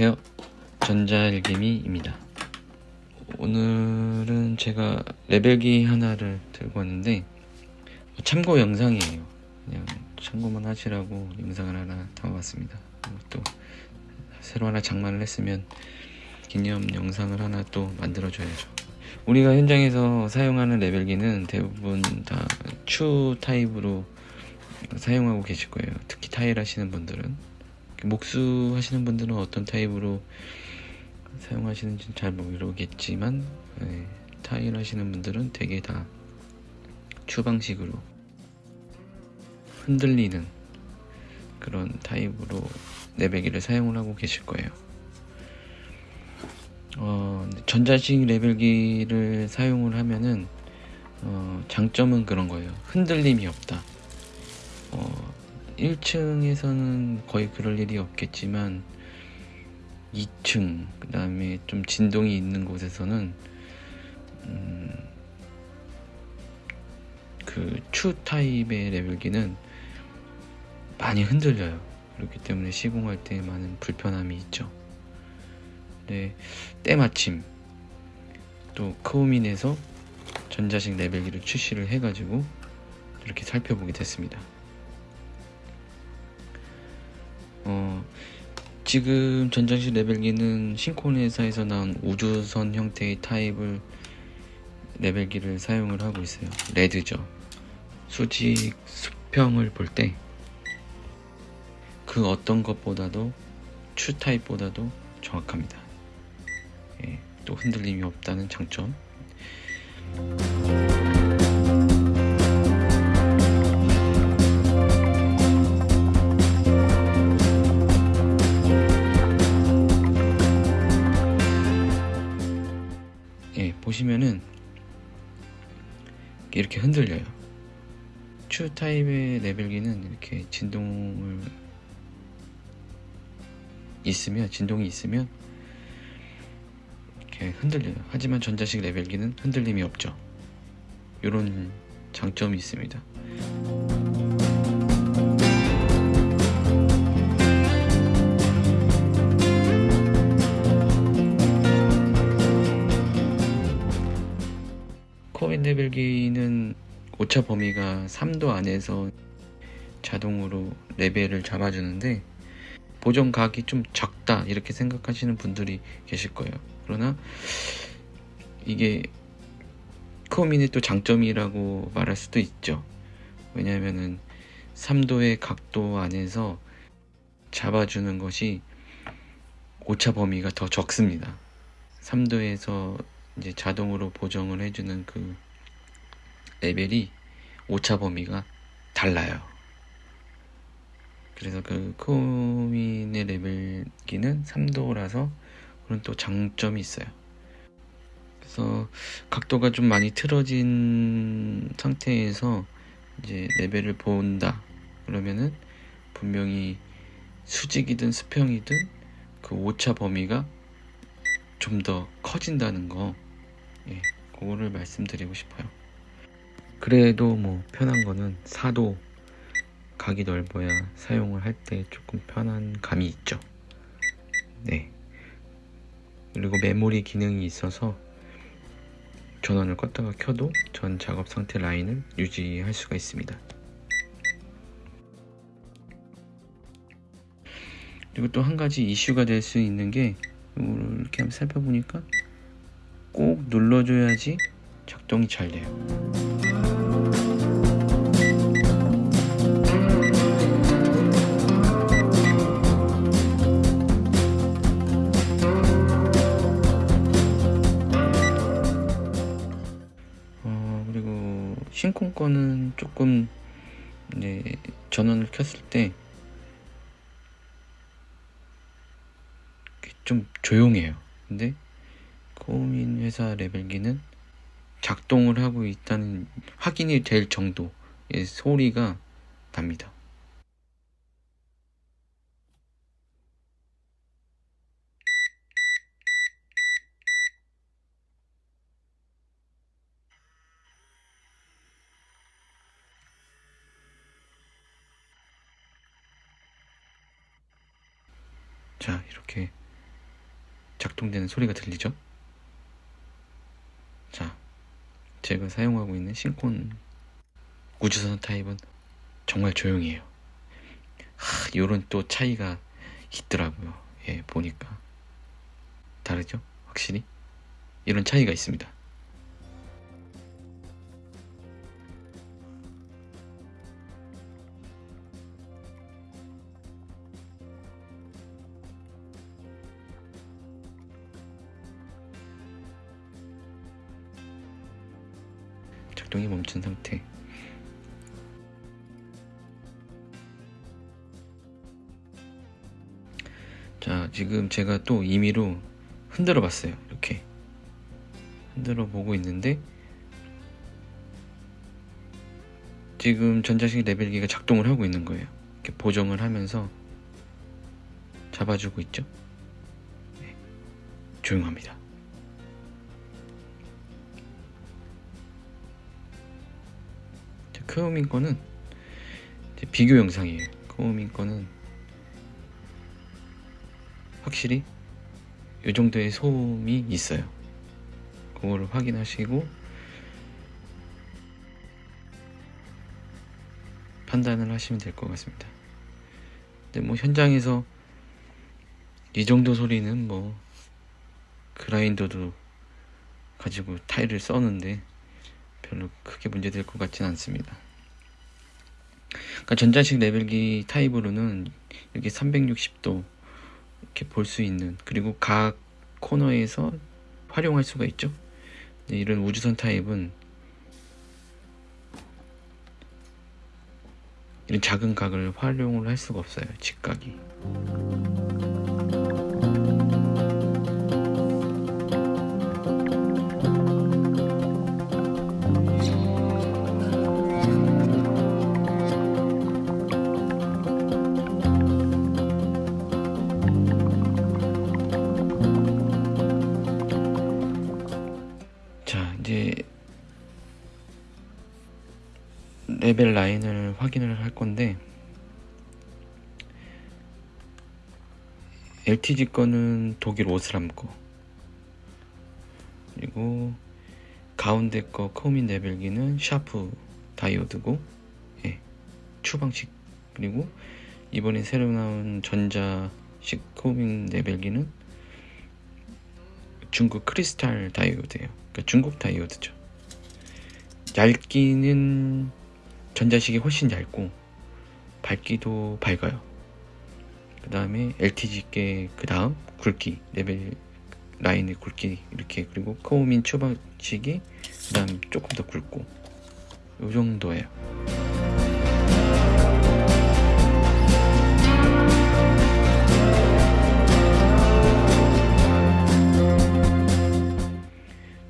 안녕하세요. 전자일개미입니다. 오늘은 제가 레벨기 하나를 들고 왔는데 참고 영상이에요. 그냥 참고만 하시라고 영상을 하나 담아봤습니다. 또 새로 하나 장만을 했으면 기념 영상을 하나 또 만들어줘야죠. 우리가 현장에서 사용하는 레벨기는 대부분 다 추 타입으로 사용하고 계실 거예요. 특히 타일 하시는 분들은 목수 하시는 분들은 어떤 타입으로 사용하시는지 잘 모르겠지만 네, 타일 하시는 분들은 되게 다 추방식으로 흔들리는 그런 타입으로 레벨기를 사용을 하고 계실 거예요. 어, 전자식 레벨기를 사용을 하면은 어, 장점은 그런 거예요. 흔들림이 없다. 어, 1층에서는 거의 그럴 일이 없겠지만 2층 그 다음에 좀 진동이 있는 곳에서는 음, 그추 타입의 레벨기는 많이 흔들려요. 그렇기 때문에 시공할 때 많은 불편함이 있죠. 네, 때마침 또 크오민에서 전자식 레벨기를 출시를 해가지고 이렇게 살펴보게 됐습니다 어, 지금 전장식 레벨기는 신콘 회사에서 나온 우주선 형태의 타입을 레벨기를 사용을 하고 있어요. 레드죠. 수직 수평을 볼 때 그 어떤 것보다도 추 타입보다도 정확합니다. 예, 또 흔들림이 없다는 장점. 보시면은 이렇게 흔들려요. 추 타입의 레벨기는 이렇게 진동을 있으면 진동이 있으면 이렇게 흔들려요. 하지만 전자식 레벨기는 흔들림이 없죠. 이런 장점이 있습니다. 레벨기는 오차 범위가 3도 안에서 자동으로 레벨을 잡아주는데 보정 각이 좀 작다 이렇게 생각하시는 분들이 계실 거예요. 그러나 이게 크오민의 또 장점이라고 말할 수도 있죠. 왜냐하면은 3도의 각도 안에서 잡아주는 것이 오차 범위가 더 적습니다. 3도에서 이제 자동으로 보정을 해주는 그 레벨이 오차 범위가 달라요. 그래서 그 코민의 레벨기는 3도라서 그런 또 장점이 있어요. 그래서 각도가 좀 많이 틀어진 상태에서 이제 레벨을 본다. 그러면은 분명히 수직이든 수평이든 그 오차 범위가 좀 더 커진다는 거, 예, 그거를 말씀드리고 싶어요. 그래도 뭐 편한 거는 사도 각이 넓어야 사용을 할 때 조금 편한 감이 있죠. 네. 그리고 메모리 기능이 있어서 전원을 껐다가 켜도 전 작업 상태 라인을 유지할 수가 있습니다. 그리고 또 한 가지 이슈가 될 수 있는 게 이렇게 한번 살펴보니까 꼭 눌러줘야지 작동이 잘 돼요 신콘 거는 조금 이제 전원을 켰을 때 좀 조용해요. 근데 코민 회사 레벨기는 작동을 하고 있다는 확인이 될 정도의 소리가 납니다. 자 이렇게 작동되는 소리가 들리죠? 자, 제가 사용하고 있는 신콘 우주선 타입은 정말 조용해요. 하, 요런 또 차이가 있더라고요. 예, 보니까. 다르죠? 확실히? 이런 차이가 있습니다. 작동이 멈춘 상태. 자, 지금 제가 또 임의로 흔들어 봤어요. 이렇게. 흔들어 보고 있는데, 지금 전자식 레벨기가 작동을 하고 있는 거예요. 이렇게 보정을 하면서 잡아주고 있죠. 네. 조용합니다. 크오민 거는 비교 영상이에요. 크오민 거는 확실히 이 정도의 소음이 있어요. 그거를 확인하시고 판단을 하시면 될 것 같습니다. 근데 뭐 현장에서 이 정도 소리는 뭐 그라인더도 가지고 타일을 써는데 별로 크게 문제될 것 같지는 않습니다. 그러니까 전자식 레벨기 타입으로는 이렇게 360도 이렇게 볼 수 있는 그리고 각 코너에서 활용할 수가 있죠. 이런 우주선 타입은 이런 작은 각을 활용을 할 수가 없어요. 직각이. 레벨 라인을 확인을 할 건데 LTG 거는 독일 오스람 거 그리고 가운데 거 코민 레벨기는 샤프 다이오드고 예, 추방식 그리고 이번에 새로 나온 전자식 코민 레벨기는 중국 크리스탈 다이오드예요. 그러니까 중국 다이오드죠. 얇기는 전자식이 훨씬 얇고 밝기도 밝아요. 그 다음에 LTG 게 그 다음 굵기 레벨 라인의 굵기 이렇게 그리고 코민 추방식이 그 다음 조금 더 굵고 요 정도예요.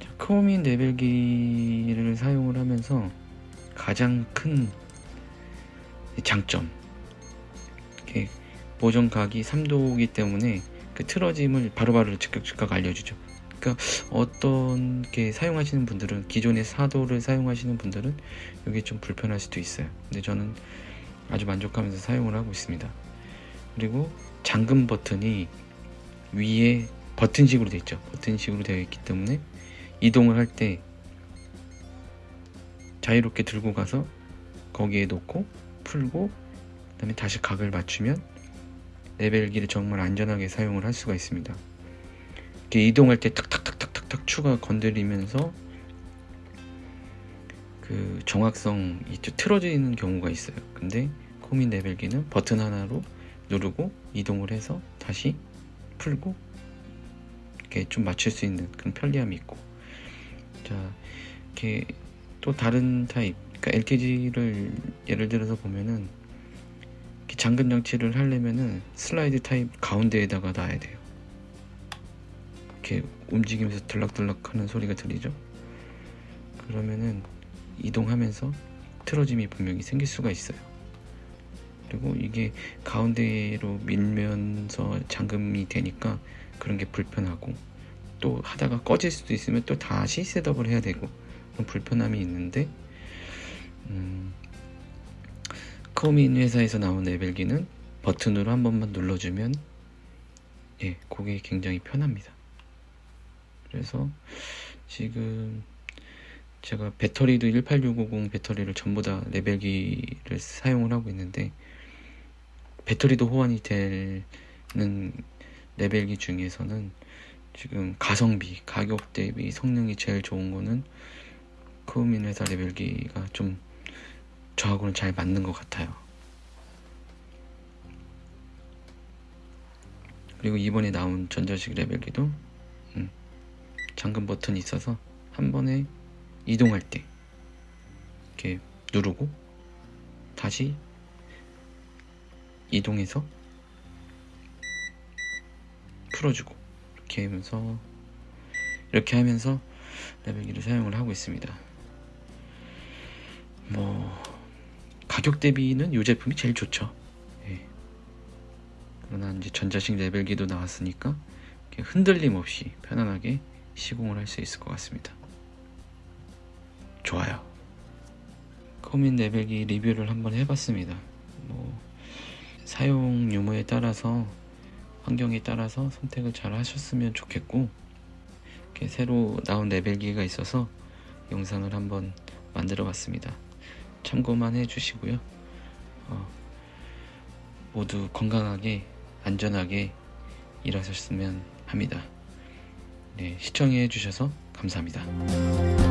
자, 크오민 레벨기를 사용을 하면서 가장 큰 장점 이렇게 보정각이 3도이기 때문에 그 틀어짐을 바로바로 즉각 즉각 알려주죠. 그러니까 어떤 게 사용하시는 분들은 기존의 4도를 사용하시는 분들은 이게 좀 불편할 수도 있어요. 근데 저는 아주 만족하면서 사용을 하고 있습니다. 그리고 잠금 버튼이 위에 버튼식으로 되어 있죠. 버튼식으로 되어 있기 때문에 이동을 할 때 자유롭게 들고 가서 거기에 놓고 풀고 그 다음에 다시 각을 맞추면 레벨기를 정말 안전하게 사용을 할 수가 있습니다. 이렇게 이동할 때 탁탁탁탁탁탁 추가 건드리면서 그 정확성 있죠 틀어지는 경우가 있어요. 근데 코민 레벨기는 버튼 하나로 누르고 이동을 해서 다시 풀고 이렇게 좀 맞출 수 있는 그런 편리함이 있고 자 이렇게 또 다른 타입 그러니까 LTG를 예를 들어서 보면은 잠금 장치를 하려면은 슬라이드 타입 가운데에다가 놔야 돼요. 이렇게 움직이면서 들락들락 하는 소리가 들리죠? 그러면은 이동하면서 틀어짐이 분명히 생길 수가 있어요. 그리고 이게 가운데로 밀면서 잠금이 되니까 그런 게 불편하고 또 하다가 꺼질 수도 있으면 또 다시 셋업을 해야 되고 불편함이 있는데 음, 커민 회사에서 나온 레벨기는 버튼으로 한 번만 눌러주면 예, 그게 굉장히 편합니다. 그래서 지금 제가 배터리도 18650 배터리를 전부 다 레벨기를 사용을 하고 있는데 배터리도 호환이 되는 레벨기 중에서는 지금 가성비, 가격 대비 성능이 제일 좋은 거는 크우민 회사 레벨기가 좀 저하고는 잘 맞는 것 같아요. 그리고 이번에 나온 전자식 레벨기도 음, 잠금 버튼이 있어서 한 번에 이동할 때 이렇게 누르고 다시 이동해서 풀어주고 이렇게 하면서 이렇게 하면서 레벨기를 사용을 하고 있습니다. 뭐 가격 대비는 이 제품이 제일 좋죠. 예. 그러나 이제 전자식 레벨기도 나왔으니까 흔들림 없이 편안하게 시공을 할 수 있을 것 같습니다. 좋아요. 커민 레벨기 리뷰를 한번 해봤습니다. 뭐 사용 유무에 따라서 환경에 따라서 선택을 잘 하셨으면 좋겠고 새로 나온 레벨기가 있어서 영상을 한번 만들어 봤습니다. 참고만 해주시고요. 어, 모두 건강하게 안전하게 일하셨으면 합니다. 네, 시청해 주셔서 감사합니다.